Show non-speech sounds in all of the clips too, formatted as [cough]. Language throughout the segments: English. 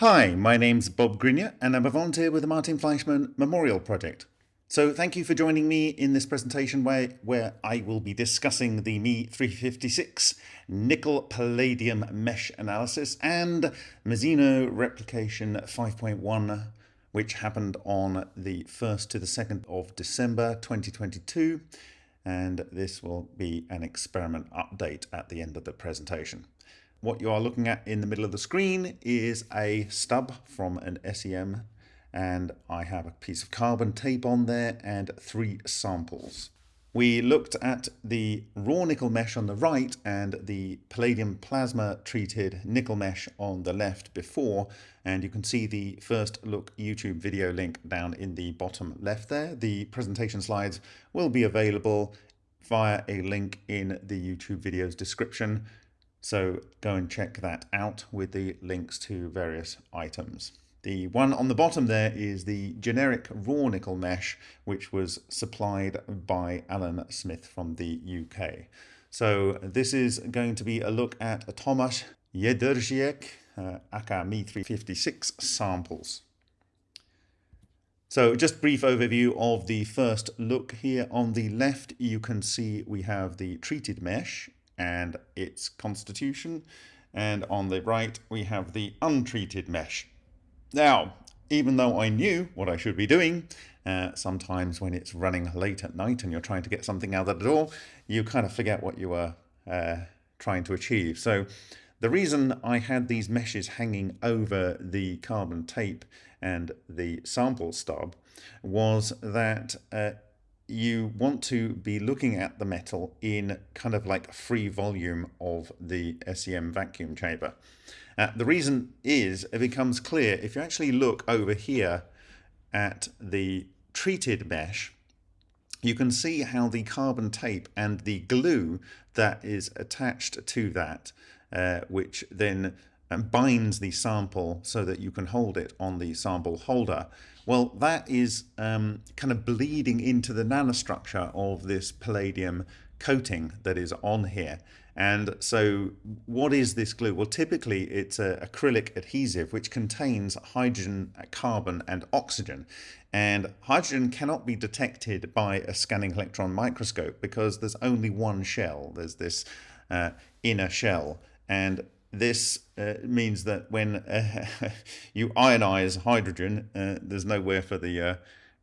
Hi, my name's Bob Greenyer and I'm a volunteer with the Martin Fleischmann Memorial Project. So thank you for joining me in this presentation where, where I will be discussing the Me 356 nickel palladium mesh analysis and Mizuno replication 5.1 which happened on the 1st to the 2nd of December 2022 and this will be an experiment update at the end of the presentation. What you are looking at in the middle of the screen is a stub from an SEM and I have a piece of carbon tape on there and three samples. We looked at the raw nickel mesh on the right and the palladium plasma treated nickel mesh on the left before and you can see the first look YouTube video link down in the bottom left there. The presentation slides will be available via a link in the YouTube video's description so go and check that out with the links to various items. The one on the bottom there is the generic raw nickel mesh, which was supplied by Alan Smith from the UK. So this is going to be a look at a Tomasz Jedrzejek uh, aka Me356 samples. So just brief overview of the first look here. On the left, you can see we have the treated mesh and its constitution. And on the right, we have the untreated mesh. Now, even though I knew what I should be doing, uh, sometimes when it's running late at night and you're trying to get something out of the door, you kind of forget what you were uh, trying to achieve. So the reason I had these meshes hanging over the carbon tape and the sample stub was that uh, you want to be looking at the metal in kind of like free volume of the SEM vacuum chamber. Uh, the reason is it becomes clear if you actually look over here at the treated mesh, you can see how the carbon tape and the glue that is attached to that, uh, which then binds the sample so that you can hold it on the sample holder. Well, that is um, kind of bleeding into the nanostructure of this palladium coating that is on here. And so what is this glue? Well, typically it's an acrylic adhesive which contains hydrogen, carbon and oxygen. And hydrogen cannot be detected by a scanning electron microscope because there's only one shell. There's this uh, inner shell. And this uh, means that when uh, [laughs] you ionize hydrogen, uh, there's nowhere for the uh,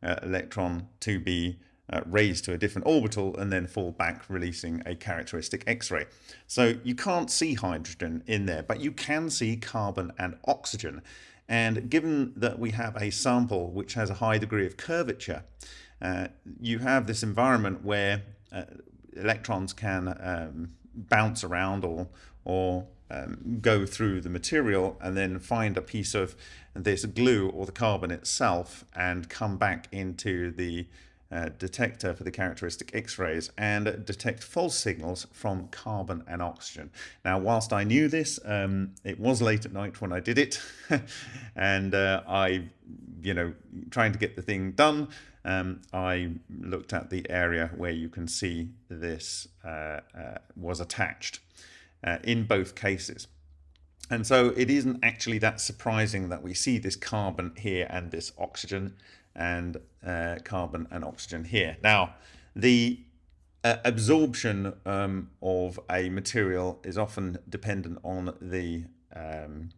uh, electron to be uh, raised to a different orbital and then fall back, releasing a characteristic X-ray. So you can't see hydrogen in there, but you can see carbon and oxygen. And given that we have a sample which has a high degree of curvature, you have this environment where electrons can um, bounce around or, or um, go through the material and then find a piece of this glue or the carbon itself and come back into the uh, detector for the characteristic X-rays and detect false signals from carbon and oxygen. Now, whilst I knew this, um, it was late at night when I did it, [laughs] and uh, I, you know, trying to get the thing done, um, I looked at the area where you can see this uh, uh was attached uh, in both cases. And so it isn't actually that surprising that we see this carbon here and this oxygen and uh, carbon and oxygen here. Now, the uh, absorption um, of a material is often dependent on the um,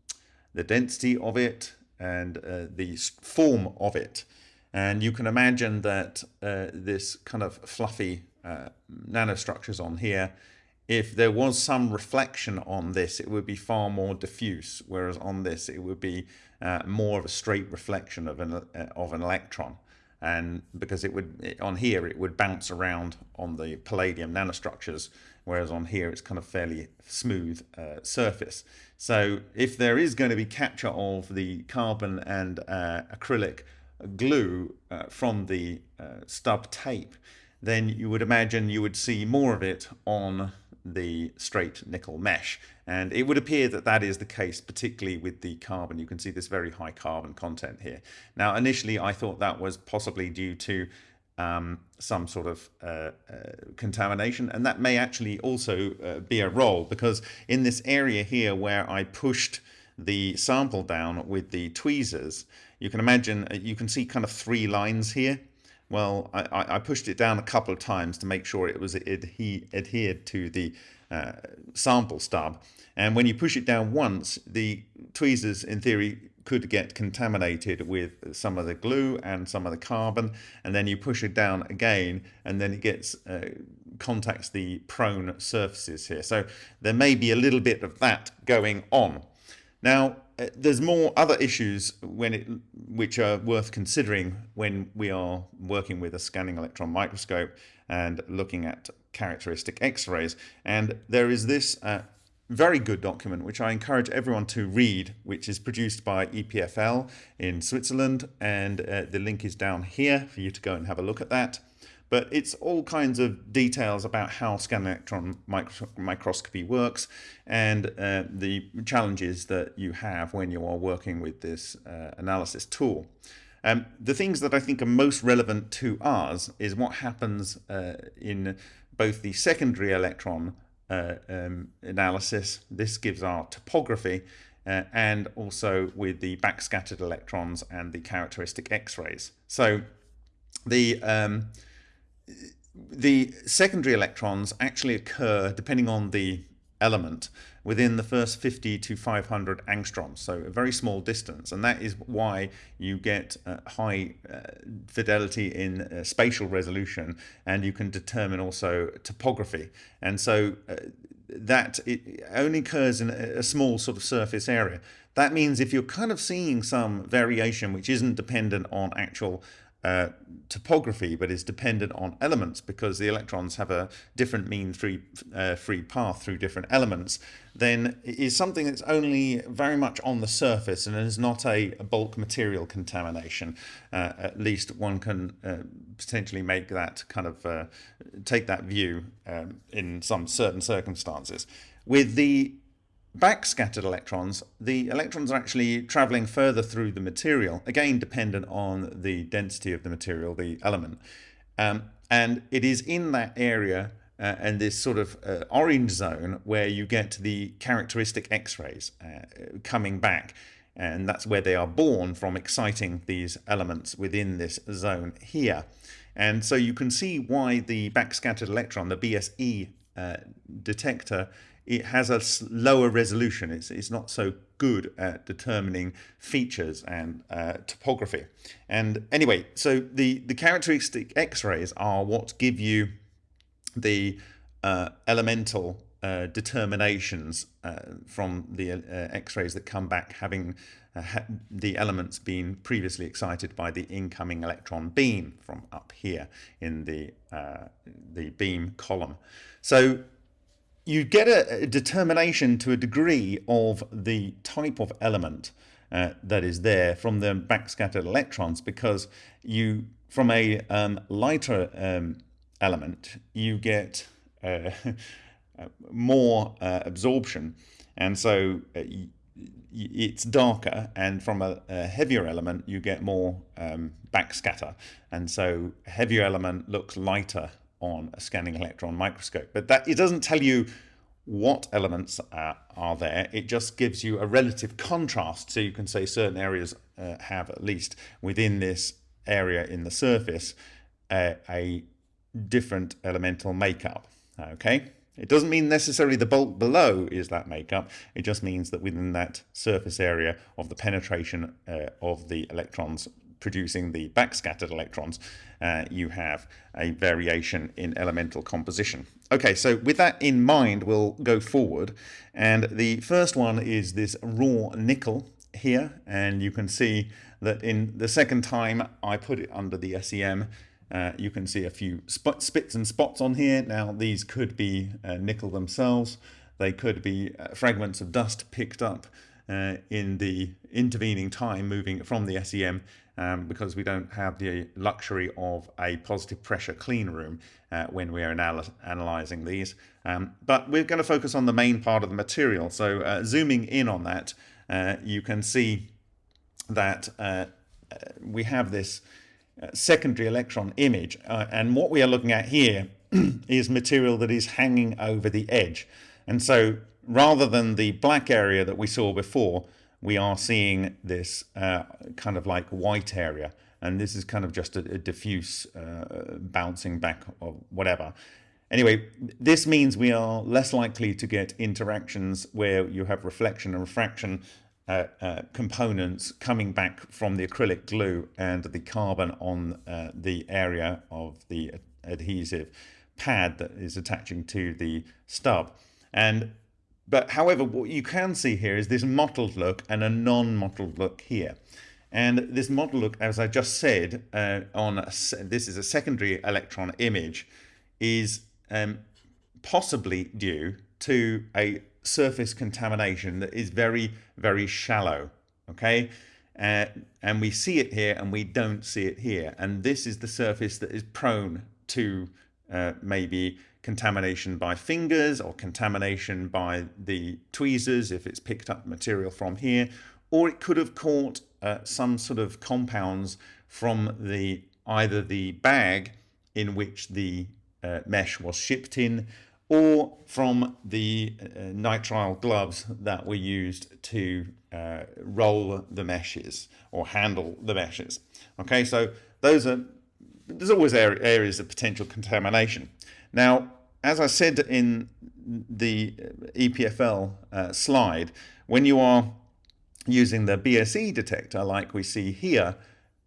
the density of it and uh, the form of it. And you can imagine that uh, this kind of fluffy uh, nanostructures on here if there was some reflection on this, it would be far more diffuse, whereas on this, it would be uh, more of a straight reflection of an, uh, of an electron. And because it would, on here, it would bounce around on the palladium nanostructures, whereas on here, it's kind of fairly smooth uh, surface. So if there is going to be capture of the carbon and uh, acrylic glue uh, from the uh, stub tape, then you would imagine you would see more of it on the straight nickel mesh. And it would appear that that is the case, particularly with the carbon. You can see this very high carbon content here. Now, initially, I thought that was possibly due to um, some sort of uh, uh, contamination. And that may actually also uh, be a role because in this area here where I pushed the sample down with the tweezers, you can imagine, uh, you can see kind of three lines here. Well, I, I pushed it down a couple of times to make sure it was adhe adhered to the uh, sample stub. And when you push it down once, the tweezers, in theory, could get contaminated with some of the glue and some of the carbon. And then you push it down again and then it gets uh, contacts the prone surfaces here. So there may be a little bit of that going on. Now there's more other issues when it which are worth considering when we are working with a scanning electron microscope and looking at characteristic x-rays and there is this uh, very good document, which I encourage everyone to read, which is produced by EPFL in Switzerland. And uh, the link is down here for you to go and have a look at that. But it's all kinds of details about how scanning electron micro microscopy works and uh, the challenges that you have when you are working with this uh, analysis tool. Um, the things that I think are most relevant to us is what happens uh, in both the secondary electron uh, um, analysis. This gives our topography uh, and also with the backscattered electrons and the characteristic X-rays. So the um, the secondary electrons actually occur depending on the element within the first 50 to 500 angstroms, so a very small distance. And that is why you get uh, high uh, fidelity in uh, spatial resolution and you can determine also topography. And so uh, that it only occurs in a small sort of surface area. That means if you're kind of seeing some variation which isn't dependent on actual uh, topography, but is dependent on elements because the electrons have a different mean free, uh, free path through different elements, then is something that's only very much on the surface and is not a, a bulk material contamination. Uh, at least one can uh, potentially make that kind of uh, take that view um, in some certain circumstances. With the backscattered electrons, the electrons are actually traveling further through the material, again dependent on the density of the material, the element. Um, and it is in that area uh, and this sort of uh, orange zone where you get the characteristic X-rays uh, coming back. And that's where they are born from exciting these elements within this zone here. And so you can see why the backscattered electron, the BSE uh, detector, it has a lower resolution. It's, it's not so good at determining features and uh, topography. And anyway, so the, the characteristic X-rays are what give you the uh, elemental uh, determinations uh, from the uh, X-rays that come back having uh, ha the elements being previously excited by the incoming electron beam from up here in the, the beam column. So you get a, a, determination to a degree of the type of element uh, that is there from the backscattered electrons because you from a um, lighter um, element you get uh, [laughs] more uh, absorption. And so uh, it's darker and from a, a, heavier element you get more um, backscatter. And so heavier element looks lighter on a scanning electron microscope. But that it doesn't tell you what elements are, are there. It just gives you a relative contrast. So you can say certain areas uh, have at least within this area in the surface uh, a different elemental makeup. Okay. It doesn't mean necessarily the bulk below is that makeup. It just means that within that surface area of the penetration uh, of the electrons producing the backscattered electrons, uh, you have a variation in elemental composition. Okay, so with that in mind, we'll go forward. And the first one is this raw nickel here. And you can see that in the second time I put it under the SEM, uh, you can see a few spits and spots on here. Now, these could be uh, nickel themselves. They could be uh, fragments of dust picked up uh, in the intervening time moving from the SEM um, because we don't have the luxury of a positive pressure clean room uh, when we're anal analyzing these. Um, but we're going to focus on the main part of the material. So uh, zooming in on that, uh, you can see that uh, uh, we have this uh, secondary electron image. and what we are looking at here [clears throat] is material that is hanging over the edge. And so rather than the black area that we saw before, we are seeing this uh, kind of like white area. And this is kind of just a, a diffuse uh, bouncing back or whatever. Anyway, this means we are less likely to get interactions where you have reflection and refraction uh, uh, components coming back from the acrylic glue and the carbon on uh, the area of the adhesive pad that is attaching to the stub. And but however, what you can see here is this mottled look and a non-mottled look here. And this mottled look, as I just said, uh, on a, this is a secondary electron image, is um, possibly due to a surface contamination that is very, very shallow. Okay. Uh, and we see it here and we don't see it here. And this is the surface that is prone to uh, maybe contamination by fingers or contamination by the tweezers if it's picked up material from here, or it could have caught uh, some sort of compounds from the either the bag in which the uh, mesh was shipped in or from the uh, nitrile gloves that were used to uh, roll the meshes or handle the meshes. Okay, so those are there's always areas of potential contamination. Now, as I said in the EPFL uh, slide, when you are using the BSE detector like we see here,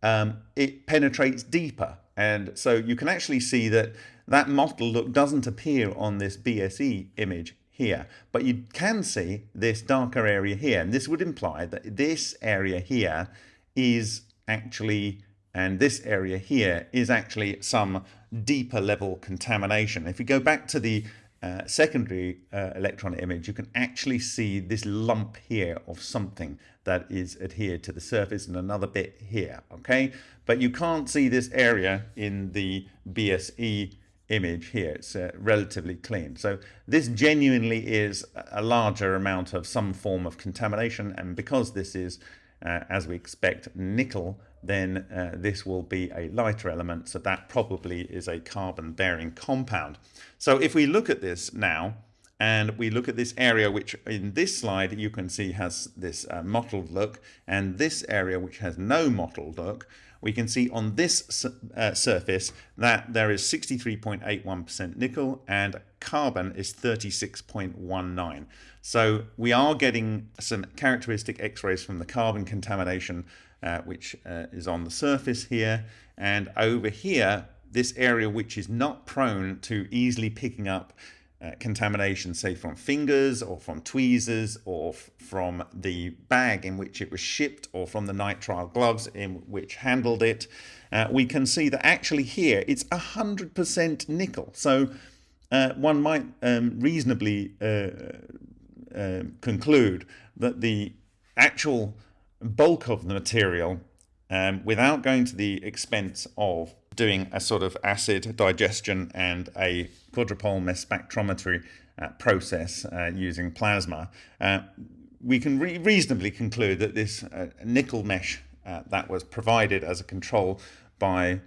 um, it penetrates deeper. And so you can actually see that that mottled look doesn't appear on this BSE image here, but you can see this darker area here. And this would imply that this area here is actually and this area here is actually some deeper level contamination. If we go back to the uh, secondary uh, electron image, you can actually see this lump here of something that is adhered to the surface and another bit here, okay? But you can't see this area in the BSE image here. It's uh, relatively clean. So this genuinely is a larger amount of some form of contamination. And because this is, uh, as we expect, nickel, then uh, this will be a lighter element. So that probably is a carbon bearing compound. So if we look at this now, and we look at this area which in this slide you can see has this uh, mottled look and this area which has no mottled look we can see on this uh, surface that there is 63.81% nickel and carbon is 36.19 so we are getting some characteristic x-rays from the carbon contamination uh, which uh, is on the surface here. And over here, this area which is not prone to easily picking up uh, contamination, say from fingers or from tweezers or from the bag in which it was shipped or from the nitrile gloves in which handled it, uh, we can see that actually here it's 100% nickel. So uh, one might um, reasonably uh, uh, conclude that the actual bulk of the material um, without going to the expense of doing a sort of acid digestion and a quadrupole mass spectrometry uh, process uh, using plasma, uh, we can re reasonably conclude that this uh, nickel mesh uh, that was provided as a control by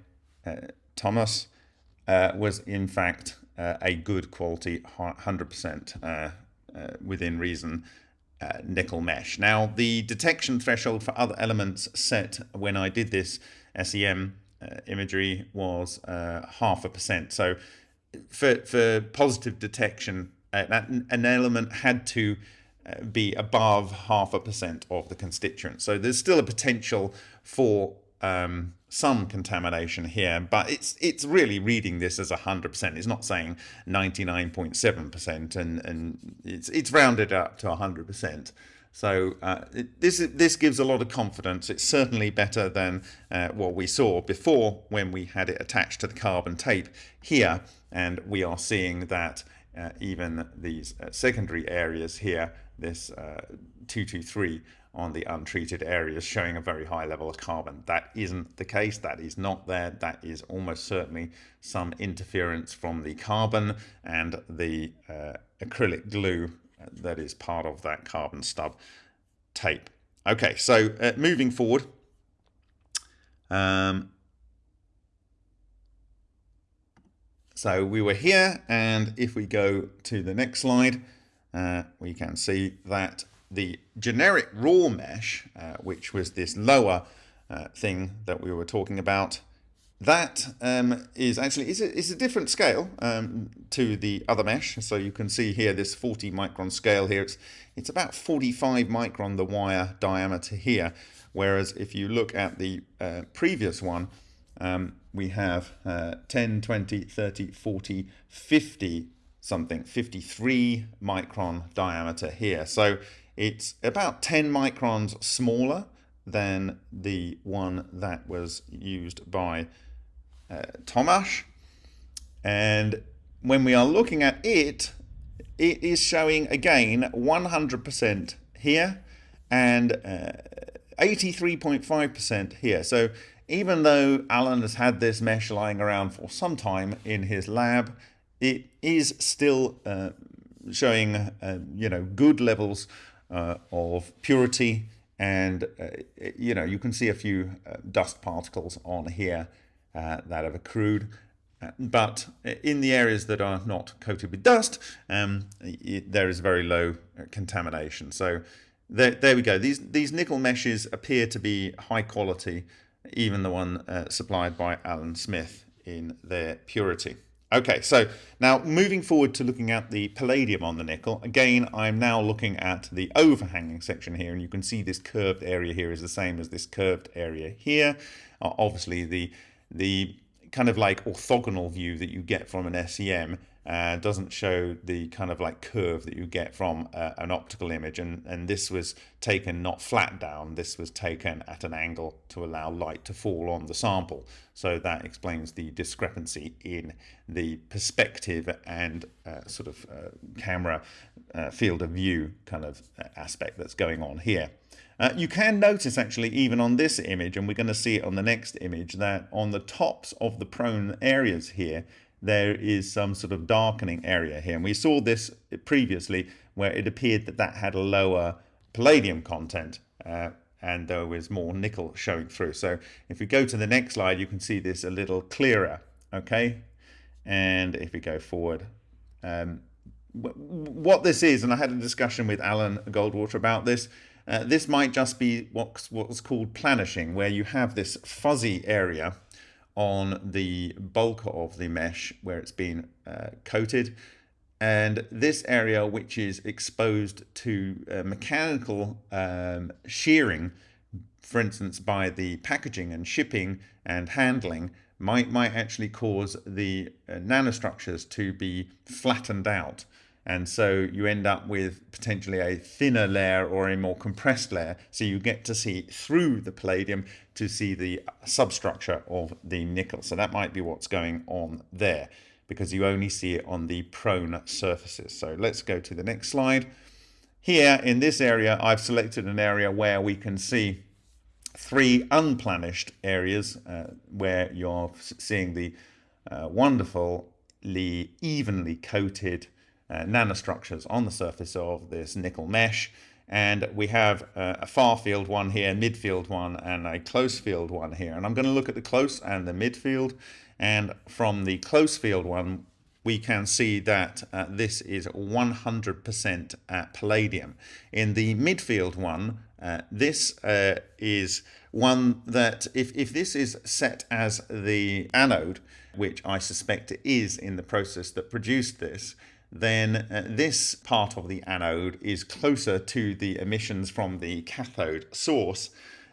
uh, Thomas was in fact a good quality 100% within reason uh, nickel mesh. Now, the detection threshold for other elements set when I did this SEM uh, imagery was uh, half a percent. So for, for positive detection, uh, that, an element had to uh, be above half a percent of the constituent. So there's still a potential for um, some contamination here, but it's it's really reading this as 100%. It's not saying 99.7% and, and it's, it's rounded up to 100%. So uh, this this gives a lot of confidence. It's certainly better than uh, what we saw before when we had it attached to the carbon tape here, and we are seeing that uh, even these uh, secondary areas here, this uh, 223 on the untreated areas showing a very high level of carbon. That isn't the case, that is not there, that is almost certainly some interference from the carbon and the uh, acrylic glue that is part of that carbon stub tape. Okay, so uh, moving forward, um, so we were here and if we go to the next slide, uh, we can see that the generic raw mesh, uh, which was this lower uh, thing that we were talking about, that um, is actually is a, is a different scale um, to the other mesh. So you can see here this 40 micron scale here. It's, it's about 45 micron the wire diameter here. Whereas if you look at the uh, previous one, um, we have uh, 10, 20, 30, 40, 50 something, 53 micron diameter here. So it's about 10 microns smaller than the one that was used by uh. And when we are looking at it, it is showing again 100% here and 83.5% uh, here. So even though Alan has had this mesh lying around for some time in his lab, it is still uh, showing uh, you know good levels uh, of purity and uh, you know you can see a few uh, dust particles on here uh, that have accrued. But in the areas that are not coated with dust um, it, there is very low contamination. So there, there we go. These these nickel meshes appear to be high quality even the one supplied by Alan Smith in their purity Okay, so now moving forward to looking at the palladium on the nickel, again, I'm now looking at the overhanging section here, and you can see this curved area here is the same as this curved area here. Uh, obviously, the, the kind of like orthogonal view that you get from an SEM uh, doesn't show the kind of like curve that you get from uh, an optical image. And and this was taken not flat down this was taken at an angle to allow light to fall on the sample. So that explains the discrepancy in the perspective and uh, sort of uh, camera uh, field of view kind of uh, aspect that's going on here. Uh, you can notice actually even on this image and we're going to see it on the next image that on the tops of the prone areas here there is some sort of darkening area here. And we saw this previously where it appeared that that had a lower palladium content uh, and there was more nickel showing through. So if we go to the next slide, you can see this a little clearer, okay? And if we go forward, um, what this is, and I had a discussion with Alan Goldwater about this, uh, this might just be what's, what's called planishing, where you have this fuzzy area on the bulk of the mesh where it's been uh, coated. And this area which is exposed to uh, mechanical um, shearing for instance by the packaging and shipping and handling might might actually cause the uh, nanostructures to be flattened out and so you end up with potentially a thinner layer or a more compressed layer. So you get to see through the palladium to see the substructure of the nickel. So that might be what's going on there because you only see it on the prone surfaces. So let's go to the next slide. Here in this area, I've selected an area where we can see three unplanished areas uh, where you're seeing the uh, wonderfully evenly coated nanostructures on the surface of this nickel mesh. And we have uh, a far field one here, midfield one, and a close field one here. And I'm going to look at the close and the midfield. And from the close field one, we can see that uh, this is 100% palladium. In the midfield one, uh, this uh, is one that if, if this is set as the anode, which I suspect it is in the process that produced this, then uh, this part of the anode is closer to the emissions from the cathode source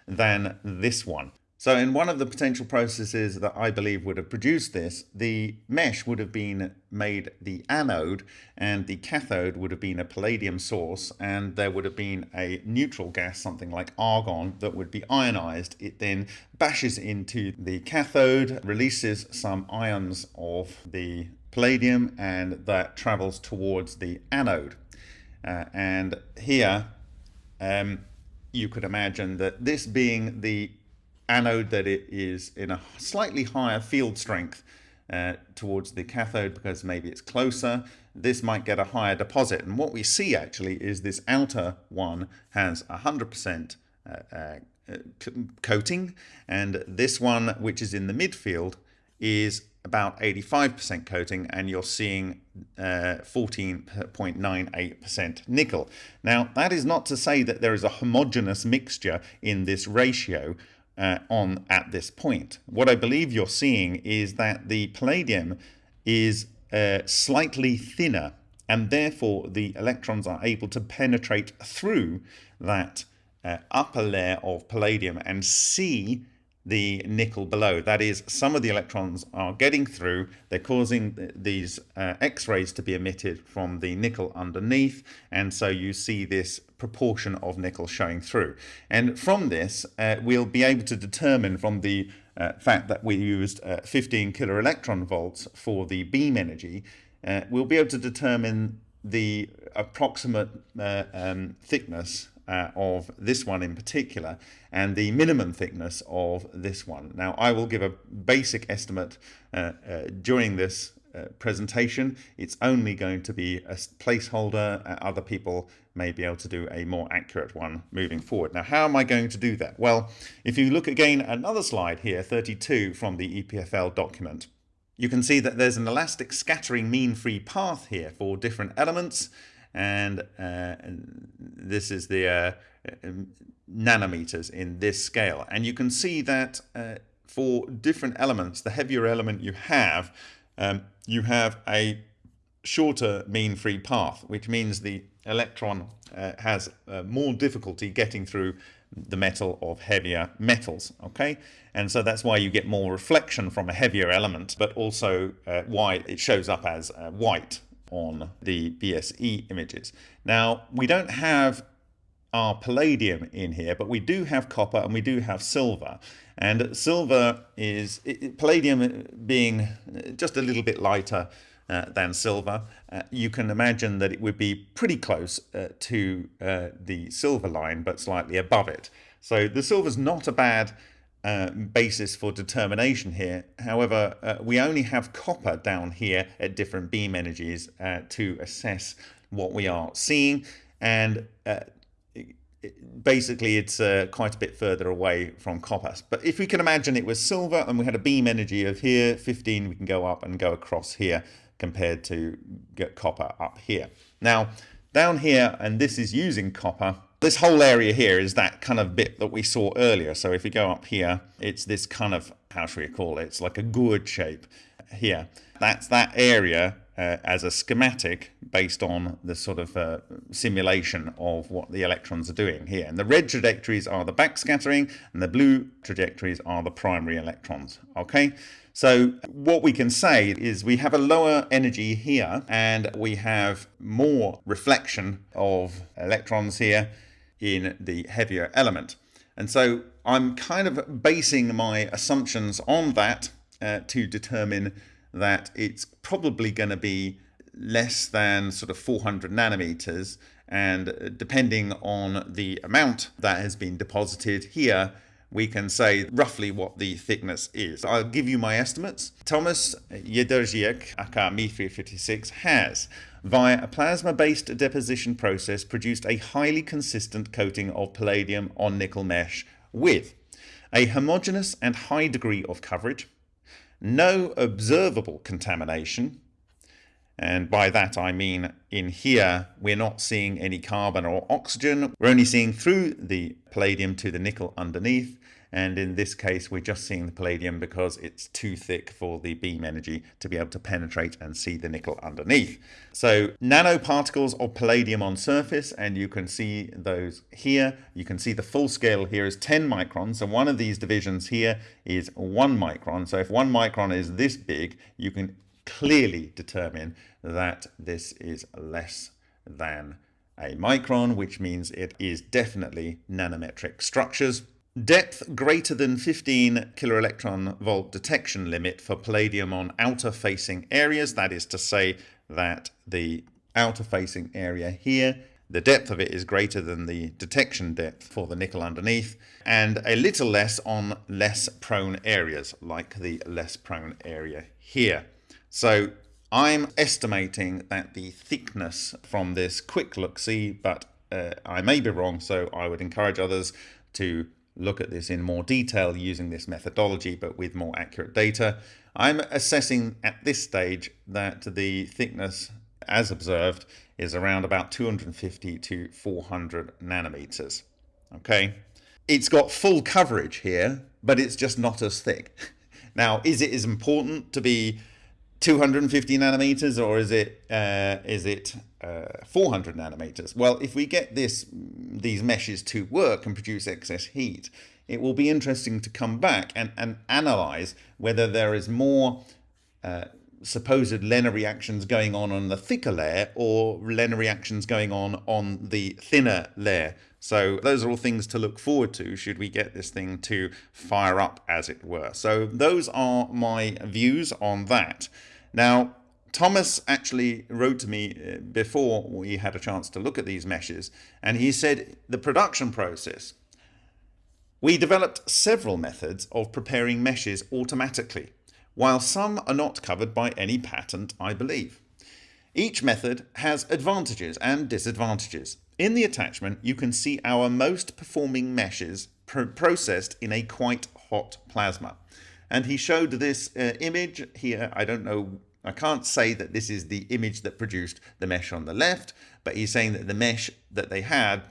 than this one. So in one of the potential processes that I believe would have produced this, the mesh would have been made the anode and the cathode would have been a palladium source and there would have been a neutral gas, something like argon, that would be ionized. It then bashes into the cathode, releases some ions of the palladium and that travels towards the anode. Uh, and here um, you could imagine that this being the anode that it is in a slightly higher field strength uh, towards the cathode because maybe it's closer this might get a higher deposit and what we see actually is this outer one has 100% uh, uh, coating and this one which is in the midfield is about 85% coating and you're seeing 14.98% uh, nickel. Now that is not to say that there is a homogeneous mixture in this ratio uh, on at this point. What I believe you're seeing is that the palladium is uh, slightly thinner and therefore the electrons are able to penetrate through that uh, upper layer of palladium and see the nickel below. That is, some of the electrons are getting through, they're causing these uh, X-rays to be emitted from the nickel underneath, and so you see this proportion of nickel showing through. And from this, uh, we'll be able to determine from the uh, fact that we used uh, 15 kilo electron volts for the beam energy, uh, we'll be able to determine the approximate uh, um, thickness uh, of this one in particular and the minimum thickness of this one. Now I will give a basic estimate uh, uh, during this uh, presentation. It's only going to be a placeholder. Uh, other people may be able to do a more accurate one moving forward. Now how am I going to do that? Well if you look again another slide here 32 from the EPFL document you can see that there's an elastic scattering mean free path here for different elements and, uh, this is the uh, um, nanometers in this scale. And you can see that uh, for different elements, the heavier element you have, um, you have a shorter mean free path, which means the electron uh, has uh, more difficulty getting through the metal of heavier metals okay and so that's why you get more reflection from a heavier element but also uh, why it shows up as white on the BSE images. Now, we don't have our palladium in here, but we do have copper and we do have silver. And silver is, it, palladium being just a little bit lighter uh, than silver, uh, you can imagine that it would be pretty close uh, to uh, the silver line, but slightly above it. So the silver's not a bad uh, basis for determination here. However, uh, we only have copper down here at different beam energies uh, to assess what we are seeing. And uh, basically it's uh, quite a bit further away from copper. But if we can imagine it was silver and we had a beam energy of here, 15, we can go up and go across here compared to copper up here. Now, down here, and this is using copper, this whole area here is that kind of bit that we saw earlier. So if we go up here, it's this kind of, how should we call it? It's like a gourd shape here. That's that area uh, as a schematic based on the sort of uh, simulation of what the electrons are doing here. And the red trajectories are the backscattering and the blue trajectories are the primary electrons. Okay, so what we can say is we have a lower energy here and we have more reflection of electrons here in the heavier element. And so I'm kind of basing my assumptions on that uh, to determine that it's probably going to be less than sort of 400 nanometers and uh, depending on the amount that has been deposited here we can say roughly what the thickness is. I'll give you my estimates. Thomas Jedrzejczyk, aka Me356, has, via a plasma-based deposition process, produced a highly consistent coating of palladium on nickel mesh with a homogeneous and high degree of coverage, no observable contamination, and by that I mean in here we're not seeing any carbon or oxygen, we're only seeing through the palladium to the nickel underneath, and in this case we're just seeing the palladium because it's too thick for the beam energy to be able to penetrate and see the nickel underneath. So nanoparticles of palladium on surface and you can see those here. You can see the full scale here is 10 microns so one of these divisions here is 1 micron. So if 1 micron is this big you can clearly determine that this is less than a micron, which means it is definitely nanometric structures. Depth greater than 15 kiloelectron volt detection limit for palladium on outer facing areas. That is to say that the outer facing area here, the depth of it is greater than the detection depth for the nickel underneath and a little less on less prone areas like the less prone area here. So I'm estimating that the thickness from this quick look see, but uh, I may be wrong, so I would encourage others to look at this in more detail using this methodology, but with more accurate data. I'm assessing at this stage that the thickness, as observed, is around about 250 to 400 nanometers. Okay, it's got full coverage here, but it's just not as thick. [laughs] Now, is it as important to be 250 nanometers or is it uh, is it uh, 400 nanometers? Well, if we get this these meshes to work and produce excess heat, it will be interesting to come back and, and analyze whether there is more uh, supposed LENR reactions going on on the thicker layer or LENR reactions going on on the thinner layer. So those are all things to look forward to should we get this thing to fire up as it were. So those are my views on that. Now, Thomas actually wrote to me uh, before we had a chance to look at these meshes and he said the production process. We developed several methods of preparing meshes automatically while some are not covered by any patent, I believe. Each method has advantages and disadvantages. In the attachment, you can see our most performing meshes pr processed in a quite hot plasma. And he showed this uh, image here. I don't know, I can't say that this is the image that produced the mesh on the left, but he's saying that the mesh that they had,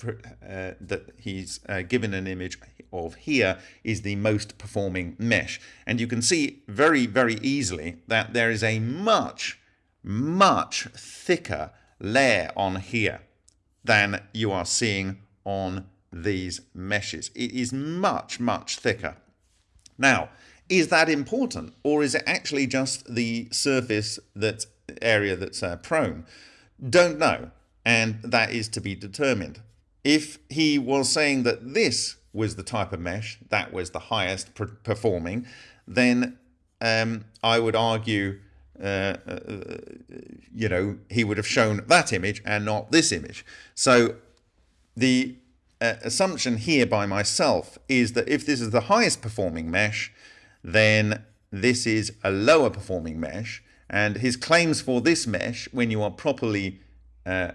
uh, that he's uh, given an image of here is the most performing mesh. And you can see very, very easily that there is a much, much thicker layer on here than you are seeing on these meshes. It is much, much thicker. Now, is that important or is it actually just the surface that area that's uh, prone? Don't know and that is to be determined. If he was saying that this was the type of mesh that was the highest performing, then um, I would argue, uh, uh, you know, he would have shown that image and not this image. So the uh, assumption here by myself is that if this is the highest performing mesh, then this is a lower performing mesh. And his claims for this mesh, when you are properly uh,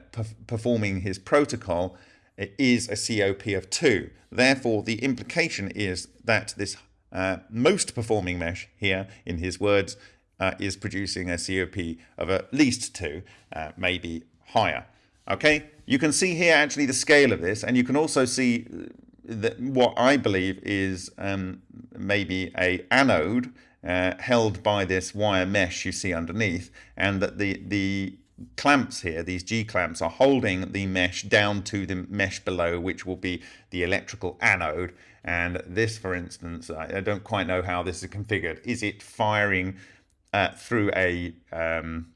performing his protocol, is a COP of 2. Therefore, the implication is that this uh, most performing mesh here, in his words, uh, is producing a COP of at least 2, uh, maybe higher. Okay, you can see here actually the scale of this, and you can also see that what I believe is um, maybe a anode uh, held by this wire mesh you see underneath, and that the the clamps here, these G clamps, are holding the mesh down to the mesh below, which will be the electrical anode. And this, for instance, I don't quite know how this is configured. Is it firing uh, through a, um,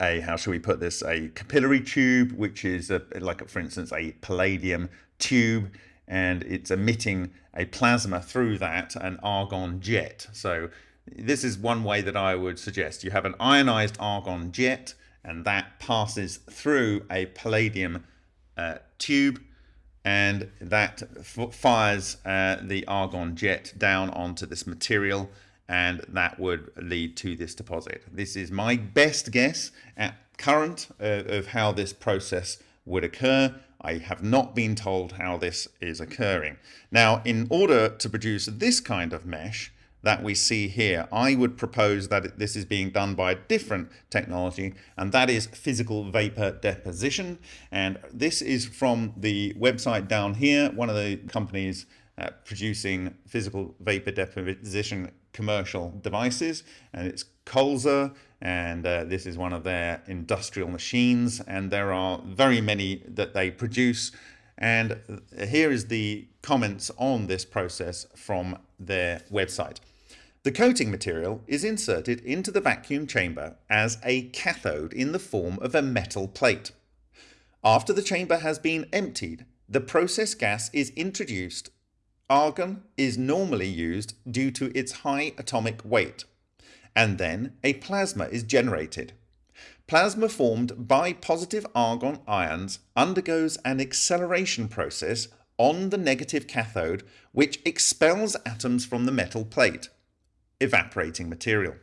a, how shall we put this, a capillary tube, which is a, like, for instance, a palladium tube, and it's emitting a plasma through that, an argon jet. So this is one way that I would suggest. You have an ionized argon jet, and that passes through a palladium uh, tube and that fires uh, the argon jet down onto this material and that would lead to this deposit. This is my best guess at current uh, of how this process would occur. I have not been told how this is occurring. Now, in order to produce this kind of mesh, that we see here. I would propose that this is being done by a different technology, and that is physical vapor deposition. And this is from the website down here, one of the companies uh, producing physical vapor deposition commercial devices, and it's Kolzer, and uh, this is one of their industrial machines, and there are very many that they produce. And here is the comments on this process from their website. The coating material is inserted into the vacuum chamber as a cathode in the form of a metal plate. After the chamber has been emptied, the process gas is introduced. Argon is normally used due to its high atomic weight. And then a plasma is generated. Plasma formed by positive argon ions undergoes an acceleration process on the negative cathode which expels atoms from the metal plate evaporating material.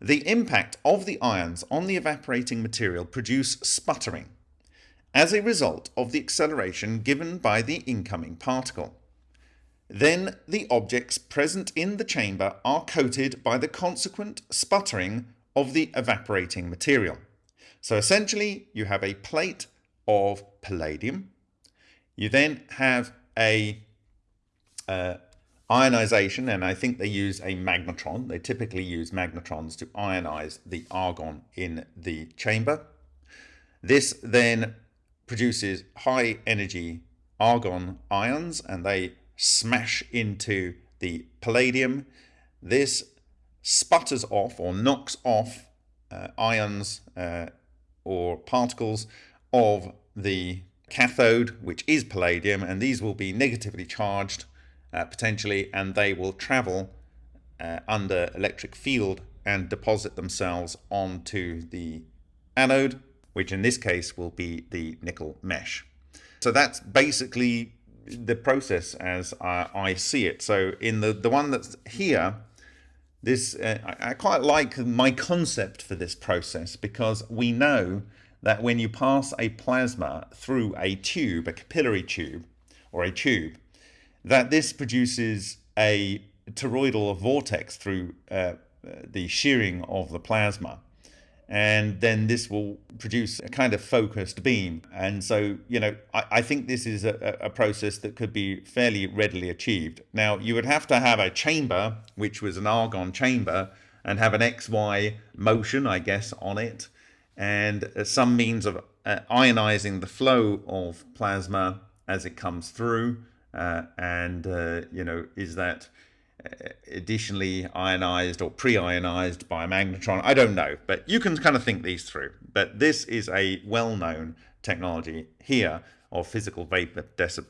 The impact of the ions on the evaporating material produce sputtering as a result of the acceleration given by the incoming particle. then the objects present in the chamber are coated by the consequent sputtering of the evaporating material. So essentially you have a plate of palladium. You then have a uh, ionization, and I think they use a magnetron. They typically use magnetrons to ionize the argon in the chamber. This then produces high energy argon ions and they smash into the palladium. This sputters off or knocks off uh, ions uh, or particles of the cathode, which is palladium, and these will be negatively charged uh, potentially, and they will travel uh, under electric field and deposit themselves onto the anode, which in this case will be the nickel mesh. So that's basically the process as I, I see it. So in the, the one that's here, this uh, I, I quite like my concept for this process because we know that when you pass a plasma through a tube, a capillary tube or a tube, that this produces a toroidal vortex through uh, the shearing of the plasma and then this will produce a kind of focused beam. And so, you know, I, I think this is a, a, process that could be fairly readily achieved. Now, you would have to have a chamber, which was an argon chamber, and have an XY motion, I guess, on it, and some means of uh, ionizing the flow of plasma as it comes through. Uh, and, uh, you know, is that additionally ionized or pre-ionized by a magnetron. I don't know, but you can kind of think these through. But this is a well-known technology here of physical vapor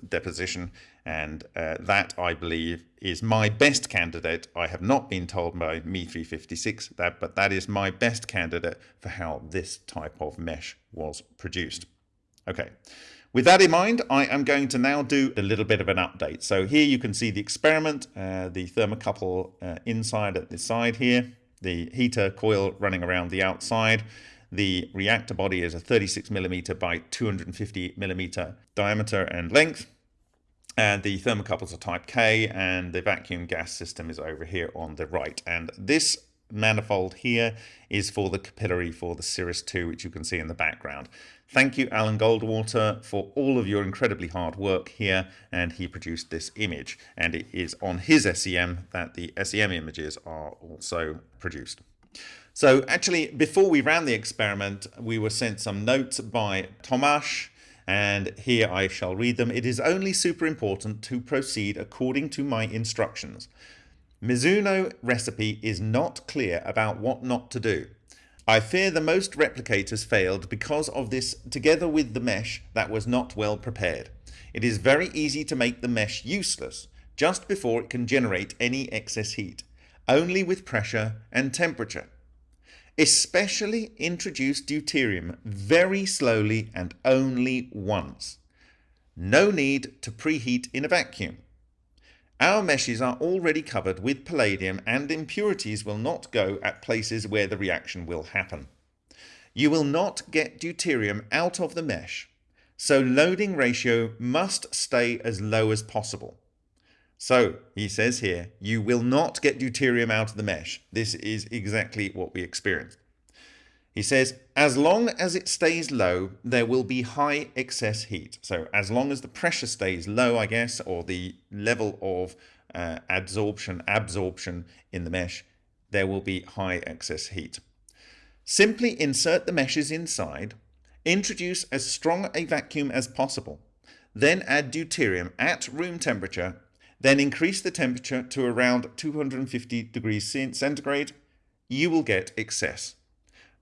deposition and uh, that I believe is my best candidate. I have not been told by Me356 that, but that is my best candidate for how this type of mesh was produced. Okay. With that in mind, I am going to now do a little bit of an update. So here you can see the experiment, uh, the thermocouple uh, inside at the side here, the heater coil running around the outside. The reactor body is a 36 millimeter by 250 millimeter diameter and length. And the thermocouples are type K and the vacuum gas system is over here on the right. And this manifold here is for the capillary for the Cirrus 2, which you can see in the background. Thank you, Alan Goldwater, for all of your incredibly hard work here, and he produced this image, and it is on his SEM that the SEM images are also produced. So actually, before we ran the experiment, we were sent some notes by Tomasz, and here I shall read them. It is only super important to proceed according to my instructions. Mizuno recipe is not clear about what not to do. I fear the most replicators failed because of this together with the mesh that was not well prepared. It is very easy to make the mesh useless just before it can generate any excess heat, only with pressure and temperature. Especially introduce deuterium very slowly and only once. No need to preheat in a vacuum. Our meshes are already covered with palladium and impurities will not go at places where the reaction will happen. You will not get deuterium out of the mesh, so loading ratio must stay as low as possible. So, he says here, you will not get deuterium out of the mesh. This is exactly what we experienced. He says, as long as it stays low, there will be high excess heat. So as long as the pressure stays low, I guess, or the level of uh, adsorption, absorption in the mesh, there will be high excess heat. Simply insert the meshes inside, introduce as strong a vacuum as possible, then add deuterium at room temperature, then increase the temperature to around 250 degrees centigrade, you will get excess.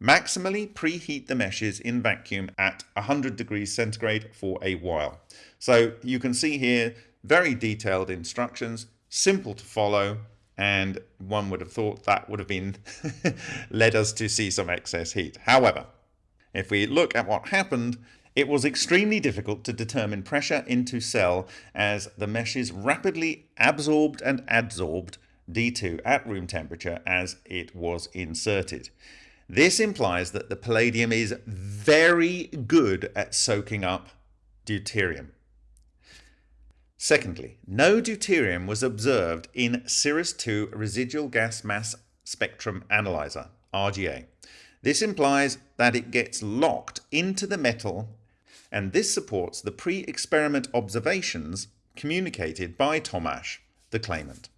Maximally preheat the meshes in vacuum at 100 degrees centigrade for a while. So you can see here very detailed instructions, simple to follow, and one would have thought that would have been [laughs] led us to see some excess heat. However, if we look at what happened, it was extremely difficult to determine pressure into cell as the meshes rapidly absorbed and adsorbed D2 at room temperature as it was inserted. This implies that the palladium is very good at soaking up deuterium. Secondly, no deuterium was observed in CIRRUS-2 residual gas mass spectrum analyzer, RGA. This implies that it gets locked into the metal and this supports the pre-experiment observations communicated by Tomasz, the claimant.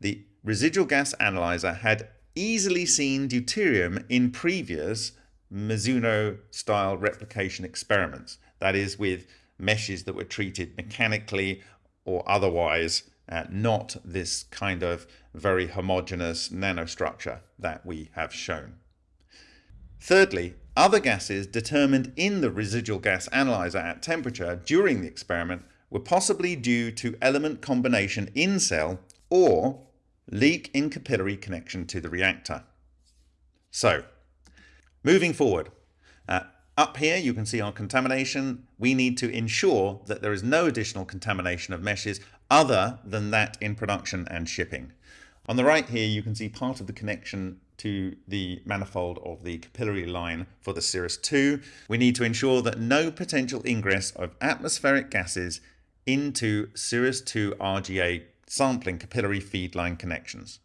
The residual gas analyzer had easily seen deuterium in previous Mizuno-style replication experiments, that is with meshes that were treated mechanically or otherwise, uh, not this kind of very homogeneous nanostructure that we have shown. Thirdly, other gases determined in the residual gas analyzer at temperature during the experiment were possibly due to element combination in cell or leak in capillary connection to the reactor. So, moving forward, uh, up here you can see our contamination. We need to ensure that there is no additional contamination of meshes other than that in production and shipping. On the right here you can see part of the connection to the manifold of the capillary line for the CIRRUS-2. We need to ensure that no potential ingress of atmospheric gases into CIRRUS-2 RGA sampling capillary feed line connections.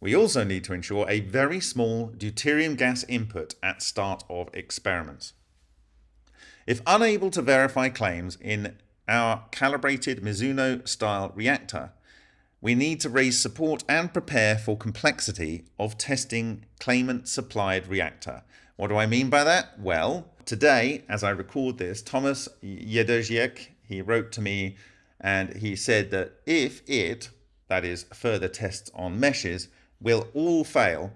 We also need to ensure a very small deuterium gas input at start of experiments. If unable to verify claims in our calibrated Mizuno style reactor, we need to raise support and prepare for complexity of testing claimant supplied reactor. What do I mean by that? Well, today, as I record this, Thomas Jedrzejek, he wrote to me and he said that if it, that is further tests on meshes, will all fail,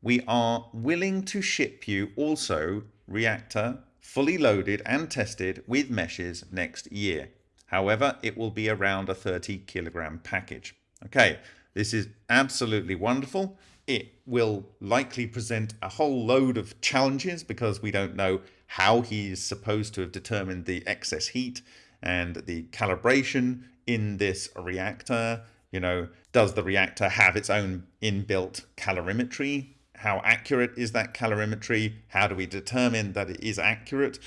we are willing to ship you also reactor fully loaded and tested with meshes next year. However, it will be around a 30 kilogram package. Okay, this is absolutely wonderful. It will likely present a whole load of challenges because we don't know how he is supposed to have determined the excess heat and the calibration in this reactor. You know, does the reactor have its own inbuilt calorimetry? How accurate is that calorimetry? How do we determine that it is accurate?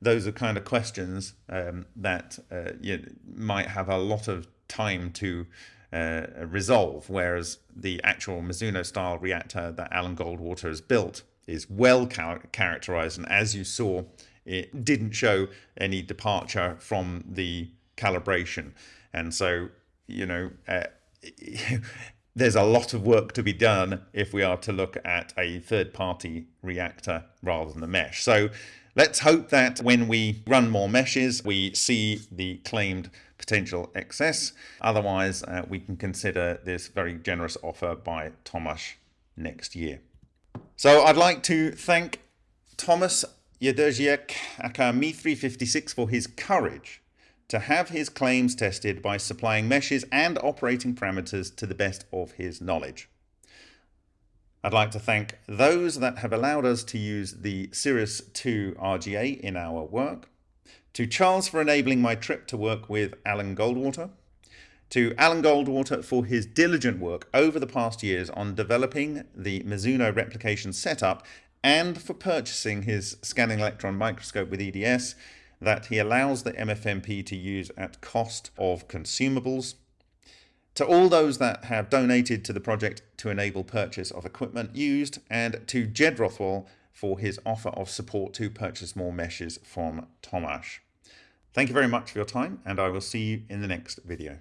those are kind of questions um, that uh, you might have a lot of time to uh, resolve, whereas the actual Mizuno style reactor that Alan Goldwater has built is well char characterized and as you saw it didn't show any departure from the calibration and so you know uh, [laughs] there's a lot of work to be done if we are to look at a third party reactor rather than the mesh so Let's hope that when we run more meshes, we see the claimed potential excess. Otherwise, uh, we can consider this very generous offer by Tomasz next year. So I'd like to thank Thomas Jedrzejek aka Me356 for his courage to have his claims tested by supplying meshes and operating parameters to the best of his knowledge. I'd like to thank those that have allowed us to use the CIRRUS-2 RGA in our work, to Charles for enabling my trip to work with Alan Goldwater, to Alan Goldwater for his diligent work over the past years on developing the Mizuno replication setup and for purchasing his scanning electron microscope with EDS that he allows the MFMP to use at cost of consumables, to all those that have donated to the project to enable purchase of equipment used, and to Jed Rothwell for his offer of support to purchase more meshes from Tomasz. Thank you very much for your time, and I will see you in the next video.